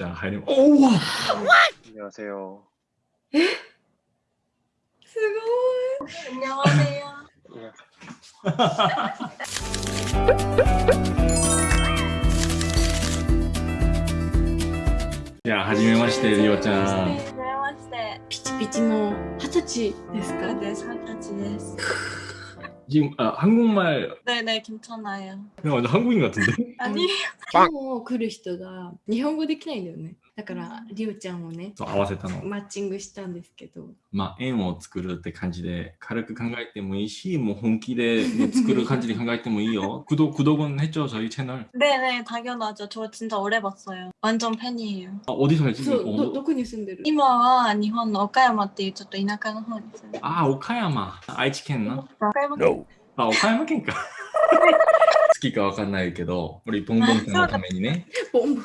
자, 하이님. 오, 와. 안녕하세요. すごい 안녕하세요. 예. 자, 하지메마시테, 리오ちゃん. 안녕하세요. ピチピチの二十歳ですか 네, 사타치 데스. 지금 아, 한국말 네, 네, 괜찮아요. 그냥 완전 한국인 같은데? 아니, 今日来る人が日本語できないんだよね だからりおちゃんをね 또 아와세타노. マッチングしたんですけどまあ、縁を作るって感じで軽く考えてもいいし、もう本気で作る感じで考えてもいいよ. 구독, 구독은 했죠, 저희 채널. 네, 네, 당연하죠. 저 진짜 오래 봤어요. 완전 팬이에요. 아, 어디 살지? そう 어, どどこに住んでる今は日本の岡山っていうちょっと田舎の方に住んでます。 아, 오카야마. 아이치県な. 岡山 No. あ、岡山県か。好きかわかんないけど、우리ボンボンちゃんのためにね。ボンボン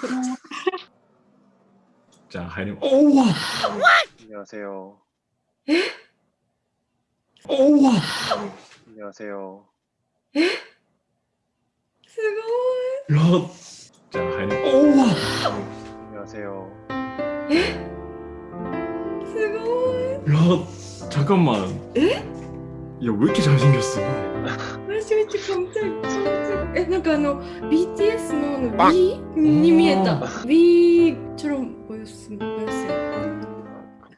자, 하이님. 오와. 안녕하세요. 에? 오와. 안녕하세요. 에? 즐거워. 럿. 자, 하이님. 오와. 안녕하세요. 에? 즐거워. 럿. 잠깐만. 에? 야 왜 이렇게 잘생겼어? 私めっちゃ깜짝えなんかあの BTS のあの B に見えた B처럼 보였음 보였어요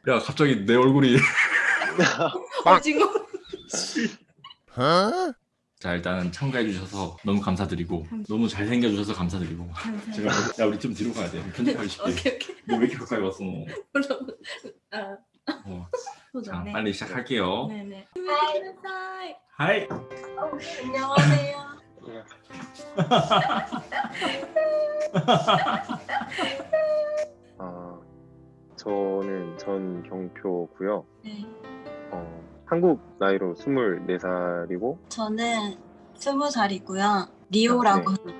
야 갑자기 내 얼굴이 오징어 Huh? 자 일단은 참가해 주셔서 너무 감사드리고 너무 잘생겨 주셔서 감사드리고 제가 야 우리 좀 뒤로 가야 돼 편집하기 쉽게 오케이 오케이 너 왜 이렇게 가까이 왔어 너 아 어, 자, 빨리 시작할게요. 네네. 하이. 하이. 안녕하세요. 아, 저는 전경표고요. 네. 어, 한국 나이로 24살이고 저는 20살이고요. 리오라고 네.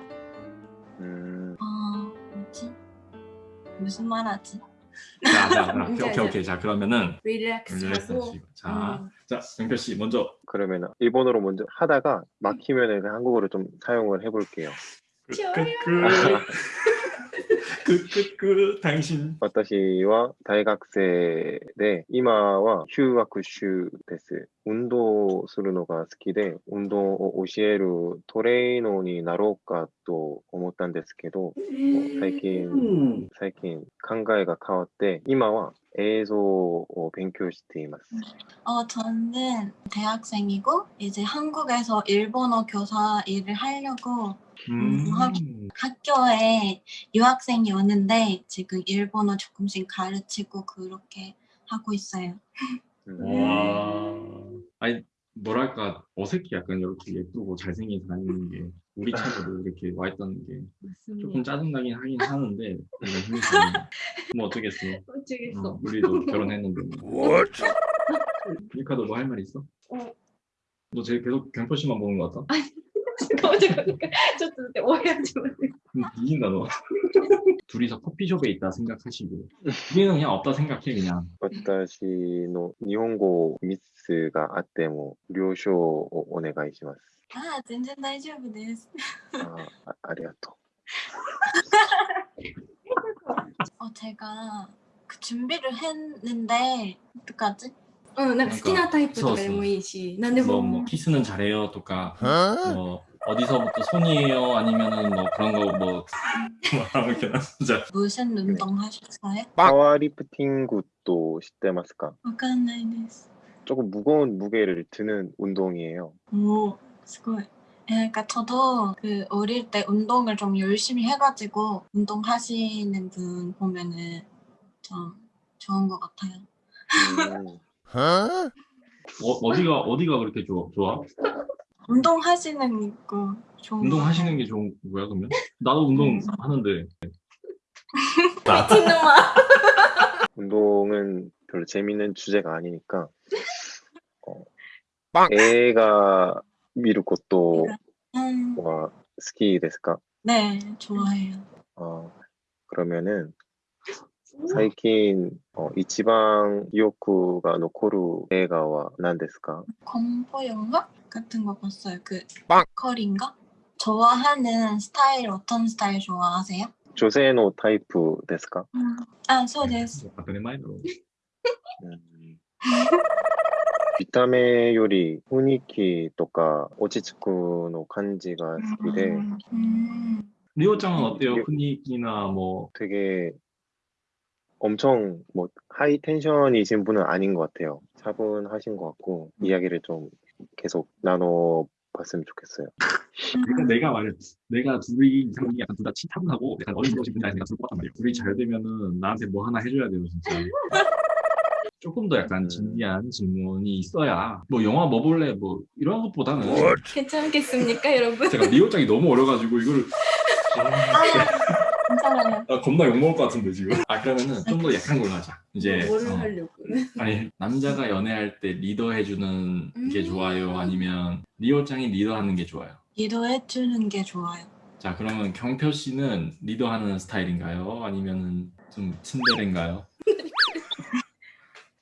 음. 어, 뭐지? 무슨 말 하지? 자 자 오케이 오케이 오케이. 자 그러면은 릴렉스 하고. 자, 음. 자 영표 씨 먼저. 그러면 일본어로 먼저 하다가 막히면은 한국어로 좀 사용을 해볼게요. 끄끄끄 끄끄끄 당신 私は大学生で、今は休学中です。運動するのが好きで、運動を教えるトレーナーになろうかと思ったんですけど、最近、最近考えが変わって、今は映像を勉強しています。 어, 저는 대학생이고 이제 한국에서 일본어 교사 일을 하려고 음. 학교에 유학생이 오는데 지금 일본어 조금씩 가르치고 그렇게 하고 있어요. 음, 와 아니 뭐랄까 어색해 약간 이렇게 예쁘고 잘생긴 사람 있는 게 우리 차로 이렇게 와 있다는 게 조금 짜증나긴 하긴 하는데 뭐 어쩌겠어 어쩌겠어 어, 우리도 결혼했는데? 미카도 뭐 할 말 있어? 어. 너 제일 계속 경표 씨만 보는 것 같다? 잠깐만 잠깐만ちょっと待って오해하지 마 음, 뒤진다 너 둘이서 커피숍에 있다 생각하시고 우리는 그냥 없다 생각해 그냥 私の日本語ミスがあっても、了承をお願いします。 아, 全然大丈夫です.ああありがと 어, 제가 그 준비를 했는데 어떡하지? うんなんか好きなタイプとかでもいいし何で 뭐, も 뭐 키스는 잘해요 또까 Huh? 뭐 어디서부터 손이에요 아니면은 뭐 그런 거뭐 아무렇게나 자 무슨 운동 하셨어요? う。パワーリフティングと知ってますか わかんないです. 조금 무거운 무게를 드는 운동이에요. 오, 스고이. 예, 그러니까 저도 그 어릴 때 운동을 좀 열심히 해가지고 운동하시는 분 보면은 좀 좋은 것 같아요. 음, Huh? 어, 어디가 어디가 그렇게 좋아? 좋아? 운동하시는 거 좋은 거 운동하시는 게 좋은 거야 그러면? 나도 운동 하는데 미친놈아 운동은 별로 재밌는 주제가 아니니까 어, 빵! 애가 미루 것도 음, 와 스키 ですか? 네, 좋아해요. 어, 그러면은 最近어, 一番記憶が残る映画は何ですか? 공포 영화 같은 거 봤어요. 그 빵! 커리인가? 좋아하는 스타일 어떤 스타일 좋아하세요? 女性のタイプですかうんあそうです。当たり前だろ。うん見た目より雰囲気とか落ち着くの感じが好きで、 음. 리오짱은 어때요? 리- 분위기나 뭐 되게 엄청 뭐 하이 텐션이신 분은 아닌 것 같아요. 차분하신 것 같고 이야기를 좀 계속 나눠 봤으면 좋겠어요. 그러니까 내가 말해 내가 둘이 이상이 약간 둘다 치타분하고 약간 어리버리신 분이 아니라 둘것 같단 말이야. 둘이 잘 되면은 나한테 뭐 하나 해줘야 돼요 진짜. 조금 더 약간 음. 진지한 질문이 있어야 뭐 영화 뭐 볼래 뭐 이런 것보다는 괜찮겠습니까, 여러분? 제가 리오짱이 너무 어려가지고 이거를 아, 나 아, 겁나 욕먹을 것 같은데 지금. 아 그러면은 좀 더 약한 걸로 하자. 이제 뭐를 어. 하려고 아니 남자가 연애할 때 리더 해주는 음 게 좋아요? 아니면 리오짱이 리더하는 게 좋아요? 리더해주는 게 좋아요. 자 그러면 경표 씨는 리더하는 스타일인가요? 아니면 은좀 침대인가요?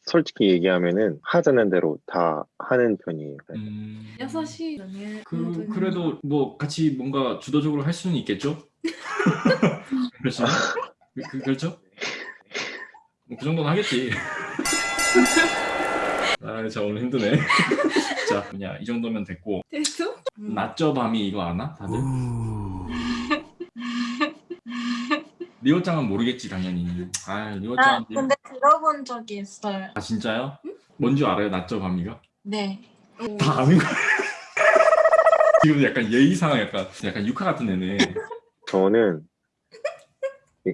솔직히 얘기하면은 하자는 대로 다 하는 편이에요. 네. 음... 6시 그, 그래도 뭐 같이 뭔가 주도적으로 할 수는 있겠죠? 그렇죠? 그, 그, 렇죠 뭐 그 정도는 하겠지. 아, 자 오늘 힘드네. 자, 뭐냐 이 정도면 됐고. 됐어? 음. 낮저 밤이 이거 아나 다들? 리오짱은 모르겠지 당연히. 아 리오짱. 아, 근데 들어본 적이 있어요. 아 진짜요? 응? 뭔지 알아요 낮저 밤이가? 네다 아는 거 지금 약간 예의상 약간 약간 육하 같은 애네. 저는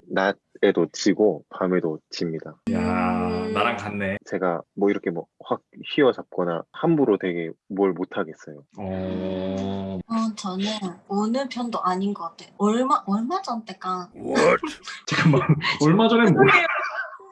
낮에도 지고 밤에도 집니다. 야 음. 나랑 같네 제가 뭐 이렇게 뭐 확 휘어잡거나 함부로 되게 뭘 못하겠어요. 어 어, 저는 어느 편도 아닌 것 같아요. 얼마 얼마 전 때가 잠깐만 얼마 전에 뭐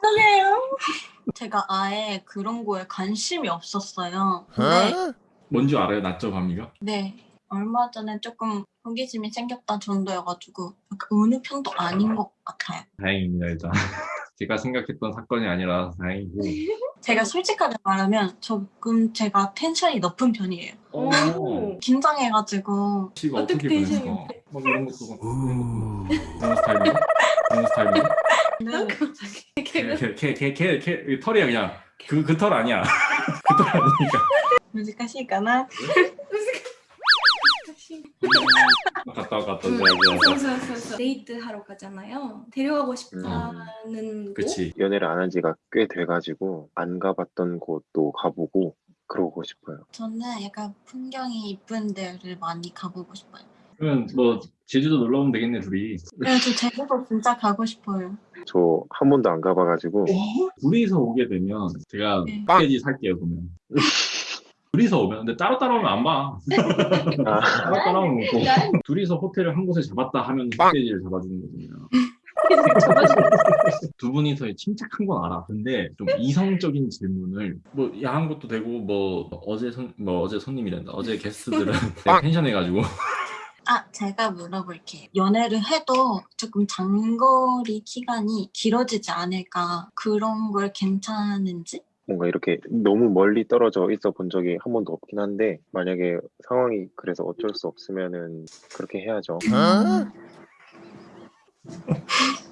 죄송해요. 제가 아예 그런 거에 관심이 없었어요. 근데 뭔지 알아요 낮저 밤이가 네 얼마 전에 조금 호기심이 생겼다 정도여가지고 약간 어느 편도 아닌 것 같아요. 다행입니다 일단 제가 생각했던 사건이 아니라 다행이고 제가 솔직하게 말하면 조금 제가 텐션이 높은 편이에요. 어 긴장해가지고 씨가 어떻게 어떻게 텐션이 보냈어 막 이런 것도 막 이런 것도 그런 스타일이야 그런 스타일이야 네. 걔가 걔걔걔걔 털이야 그냥 그 그 털 아니야 그 털 아니니까 難しいかな 갔다 갔다 왔다 데이트 하러 가잖아요. 데려가고 싶다는 음. 그치. 연애를 안 한 지가 꽤 돼가지고 안 가봤던 곳도 가보고 그러고 싶어요. 저는 약간 풍경이 이쁜 데를 많이 가보고 싶어요. 그러면 뭐 제주도 놀러 오면 되겠네 둘이. 네저 제주도 진짜 가고 싶어요. 저 한 번도 안 가봐가지고 어? 둘이서 오게 되면 제가 네. 빵지 살게요 그러면. 둘이서 오면 근데 따로 따로 오면 안 봐. 아, 따로 따로 오면 고 둘이서 호텔을 한 곳에 잡았다 하면 패키지를 잡아주는 거잖아요. 두 분이서 침착한 건 알아. 근데 좀 이성적인 질문을. 뭐 야한 것도 되고 뭐 어제 손 뭐 어제 손님이란다. 어제 게스트들은 되게 텐션해가지고. 아, 제가 물어볼게요. 연애를 해도 조금 장거리 기간이 길어지지 않을까? 그런 걸 괜찮은지? 뭔가 이렇게 너무 멀리 떨어져 있어 본 적이 한 번도 없긴 한데 만약에 상황이 그래서 어쩔 수 없으면은 그렇게 해야죠.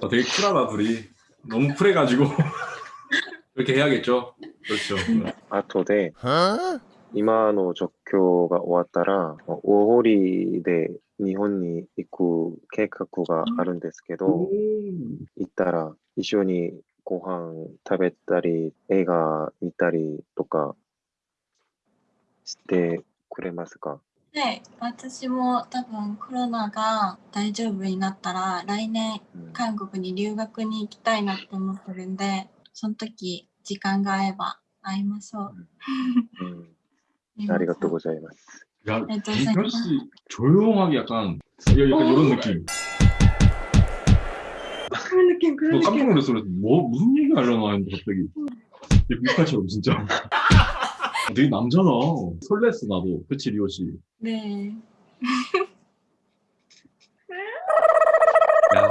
어, 되게 쿨하다 둘이. 너무 쿨해가지고. 그렇게 해야겠죠. 그렇죠. 아토데 이마노 적교가 왔다라 어, 오호리 대 니혼니 입구 계획학구가 아른 데스케도 이따라. 이쇼니 ご飯食べたり映画見たりとかしてくれますかね、私も多分コロナが大丈夫になったら来年うん韓国に留学に行きたいなって思ってるんで、その時時間が合えば会いましょう。うんありがとうございます。 야, 네, 저 이별 씨 조용하게 약간 야, 약간 이런 느낌. 느낌, 그런 뭐 느낌. 깜짝 놀랐어. 그래서 뭐 무슨 얘기 하려나 했는데 갑자기 육파처럼 진짜. 되게 남자다. 설렜어 나도. 그치 리오 씨. 네. 야,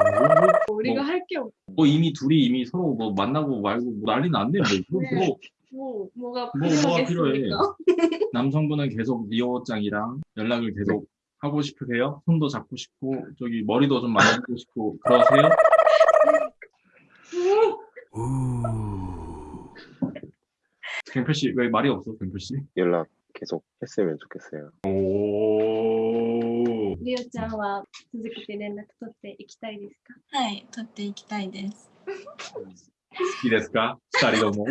뭐, 우리가 뭐, 할게 없. 뭐 이미 둘이 이미 서로 뭐 만나고 말고 뭐 난리 났네 뭐. 네. 뭐, 뭐 뭐가 뭐, 뭐가 필요하겠습니까? 남성분은 계속 리오짱이랑 연락을 계속 하고 싶으세요? 손도 잡고 싶고 저기 머리도 좀 만지고 싶고 그러세요? 경표 씨 왜 말이 없어 경표 씨? 연락 계속 했으면 좋겠어요. 오. りおちゃんは続けて連絡取っていきたいですかはい、取っていきたいです。 이 데스까? 스타리도모.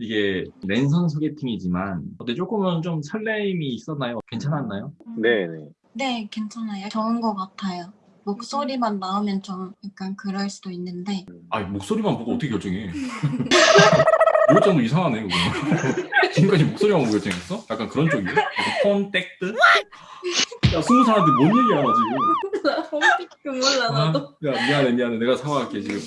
이게 랜선 소개팅이지만 근데 조금은 좀 설레임이 있었나요? 괜찮았나요? 네네. 네, 괜찮아요. 좋은 것 같아요. 목소리만 나오면 좀 약간 그럴 수도 있는데. 아 목소리만 보고 어떻게 결정해? 요정도 이상하네 그거. 지금까지 목소리만 보고 결정했어? 약간 그런 쪽이에요? 콘택트? 야 스무 살한테 뭔 얘기 하나 지금. 나 콘택트 몰라 아, 나도. 야 미안해 미안해. 내가 사과할게 지금.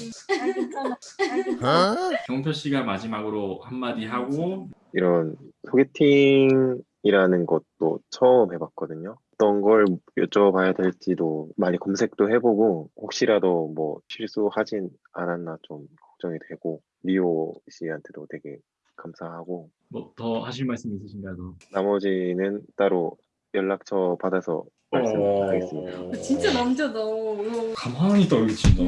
아, 경표 아, 씨가 마지막으로 한마디 하고. 이런 소개팅 이라는 것도 처음 해봤거든요. 어떤 걸 여쭤봐야 될지도 많이 검색도 해보고 혹시라도 뭐 실수하진 않았나 좀 걱정이 되고 리오 씨한테도 되게 감사하고 뭐 더 하실 말씀 있으신가요? 더? 나머지는 따로 연락처 받아서 말씀하겠습니다. 어. 진짜 남자다 어. 가만히 떨어진다.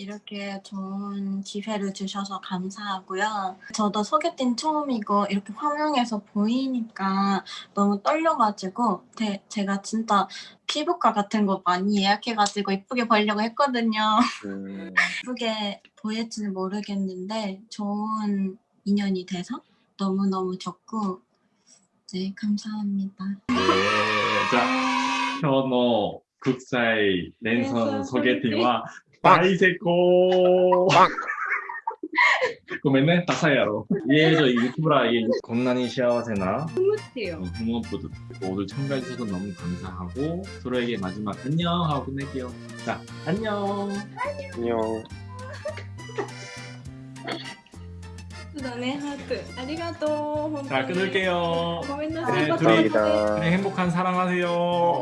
음. 이렇게 좋은 기회를 주셔서 감사하고요. 저도 소개팅 처음이고 이렇게 화면에서 보이니까 너무 떨려가지고 대- 제가 진짜 피부과 같은 거 많이 예약해가지고 이쁘게 보이려고 했거든요. 음, 이쁘게 보일지 는 모르겠는데 좋은 인연이 돼서 너무너무 좋고 네 감사합니다. 네, 자, 현어 국사의 랜선 랜선 소개팅과 바이세코. ごめんね、ダサいやろ。예, 저 유튜브라 예, 겁나니 시아와세나 ってよ 부모부들 모두 참가해주셔서 너무 감사하고 서로에게 마지막 안녕 하고 끝낼게요. 자, 안녕. 안녕. そうだねハートありがとう本当 자, に 끊을게요. ごめんな 네 さい 둘이 감사합니다. 그래 행복한 사랑하세요.